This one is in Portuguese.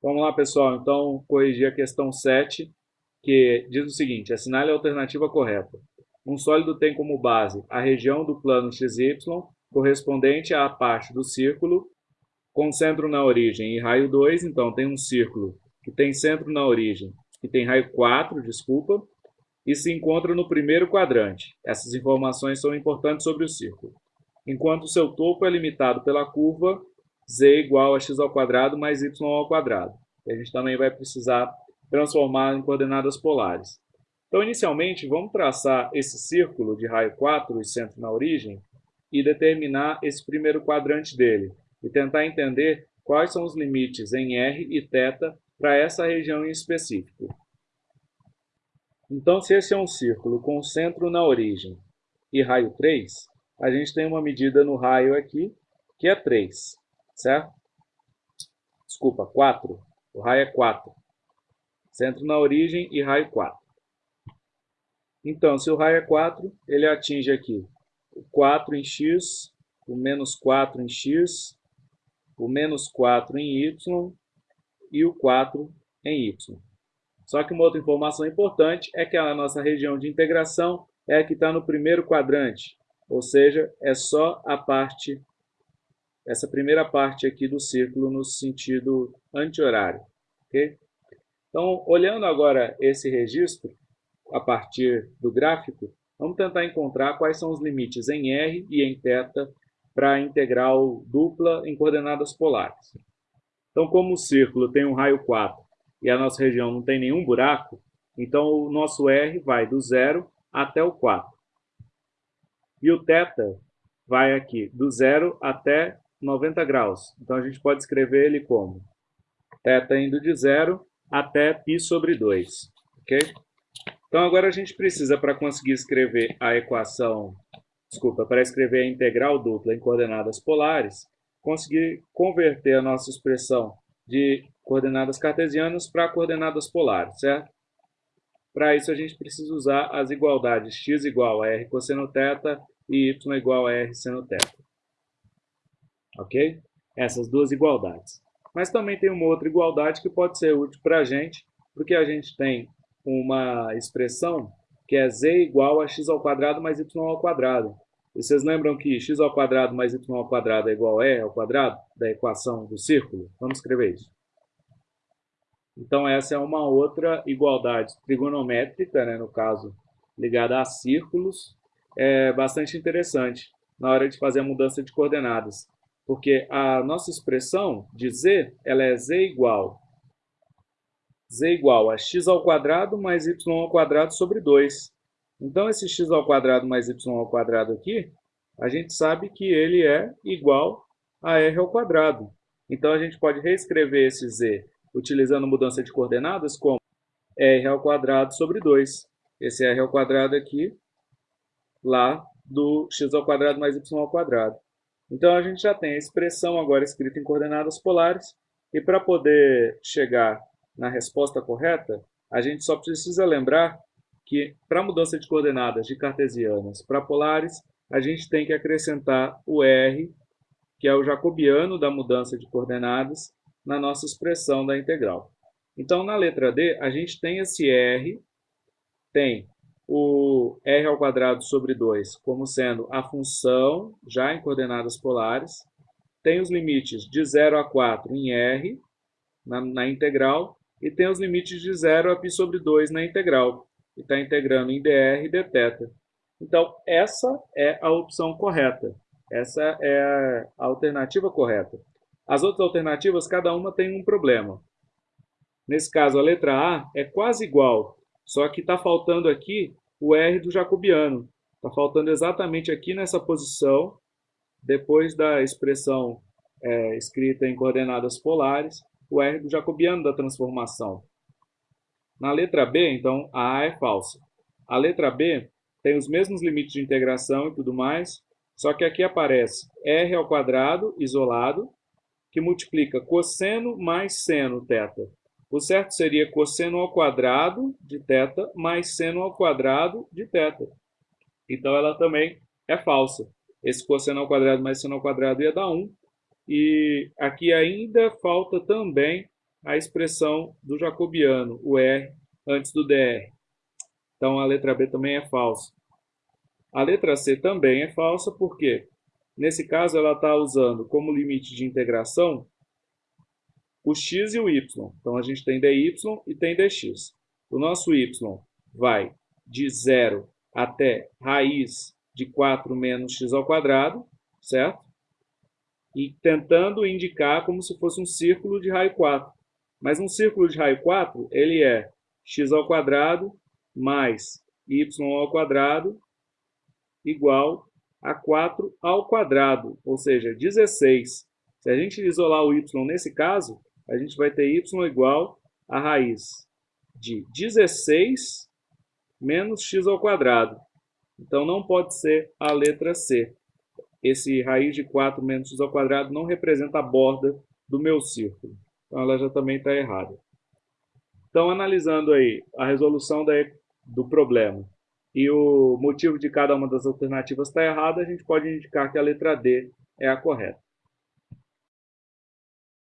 Vamos lá, pessoal. Então, corrigir a questão 7, que diz o seguinte, assinale a alternativa correta. Um sólido tem como base a região do plano XY correspondente à parte do círculo com centro na origem e raio 2. Então, tem um círculo que tem centro na origem e tem raio 4, desculpa, e se encontra no primeiro quadrante. Essas informações são importantes sobre o círculo. Enquanto seu topo é limitado pela curva z igual a x ao quadrado mais y ao quadrado. a gente também vai precisar transformar em coordenadas polares. Então, inicialmente, vamos traçar esse círculo de raio 4 e centro na origem e determinar esse primeiro quadrante dele e tentar entender quais são os limites em r e θ para essa região em específico. Então, se esse é um círculo com centro na origem e raio 3, a gente tem uma medida no raio aqui, que é 3 certo? Desculpa, 4. O raio é 4. Centro na origem e raio 4. Então, se o raio é 4, ele atinge aqui o 4 em x, o menos 4 em x, o menos 4 em y e o 4 em y. Só que uma outra informação importante é que a nossa região de integração é a que está no primeiro quadrante, ou seja, é só a parte essa primeira parte aqui do círculo no sentido anti-horário. Okay? Então, olhando agora esse registro, a partir do gráfico, vamos tentar encontrar quais são os limites em R e em θ para a integral dupla em coordenadas polares. Então, como o círculo tem um raio 4 e a nossa região não tem nenhum buraco, então o nosso R vai do zero até o 4. E o θ vai aqui do zero até 90 graus. Então, a gente pode escrever ele como θ indo de zero até π sobre 2. ok? Então, agora a gente precisa, para conseguir escrever a equação, desculpa, para escrever a integral dupla em coordenadas polares, conseguir converter a nossa expressão de coordenadas cartesianas para coordenadas polares, certo? Para isso, a gente precisa usar as igualdades x igual a r cosseno θ e y igual a r seno θ ok? Essas duas igualdades. Mas também tem uma outra igualdade que pode ser útil para a gente, porque a gente tem uma expressão que é z igual a x ao quadrado mais y ao quadrado. E vocês lembram que x ao quadrado mais y ao quadrado é igual a e ao quadrado da equação do círculo? Vamos escrever isso. Então, essa é uma outra igualdade trigonométrica, né, no caso, ligada a círculos, é bastante interessante na hora de fazer a mudança de coordenadas porque a nossa expressão de z, ela é z igual z igual a x ao quadrado mais y ao quadrado sobre 2. Então, esse x ao quadrado mais y ao quadrado aqui, a gente sabe que ele é igual a r ao quadrado. Então, a gente pode reescrever esse z utilizando mudança de coordenadas como r ao quadrado sobre 2. Esse r ao quadrado aqui, lá do x ao quadrado mais y ao quadrado. Então a gente já tem a expressão agora escrita em coordenadas polares e para poder chegar na resposta correta, a gente só precisa lembrar que para mudança de coordenadas de cartesianas para polares, a gente tem que acrescentar o r, que é o jacobiano da mudança de coordenadas, na nossa expressão da integral. Então, na letra D, a gente tem esse r, tem o r ao quadrado sobre 2 como sendo a função já em coordenadas polares. Tem os limites de 0 a 4 em r, na, na integral, e tem os limites de 0 a π sobre 2 na integral. E está integrando em dr e dθ. Então, essa é a opção correta. Essa é a alternativa correta. As outras alternativas, cada uma tem um problema. Nesse caso, a letra A é quase igual só que está faltando aqui o R do jacobiano. Está faltando exatamente aqui nessa posição, depois da expressão é, escrita em coordenadas polares, o R do jacobiano da transformação. Na letra B, então, a A é falsa. A letra B tem os mesmos limites de integração e tudo mais, só que aqui aparece R ao quadrado isolado, que multiplica cosseno mais seno θ. O certo seria cosseno ao quadrado de θ mais seno ao quadrado de θ. Então, ela também é falsa. Esse cosseno ao quadrado mais seno ao quadrado ia dar 1. E aqui ainda falta também a expressão do jacobiano, o R antes do DR. Então a letra B também é falsa. A letra C também é falsa, porque nesse caso ela está usando como limite de integração o x e o y. Então a gente tem dy e tem dx. O nosso y vai de 0 até raiz de 4 menos x ao quadrado, certo? E tentando indicar como se fosse um círculo de raio 4. Mas um círculo de raio 4, ele é x ao quadrado mais y ao quadrado igual a 4 ao quadrado, ou seja, 16. Se a gente isolar o y nesse caso, a gente vai ter y igual a raiz de 16 menos x ao quadrado. Então não pode ser a letra C. Esse raiz de 4 menos x ao quadrado não representa a borda do meu círculo. Então ela já também está errada. Então analisando aí a resolução da, do problema e o motivo de cada uma das alternativas está errada, a gente pode indicar que a letra D é a correta.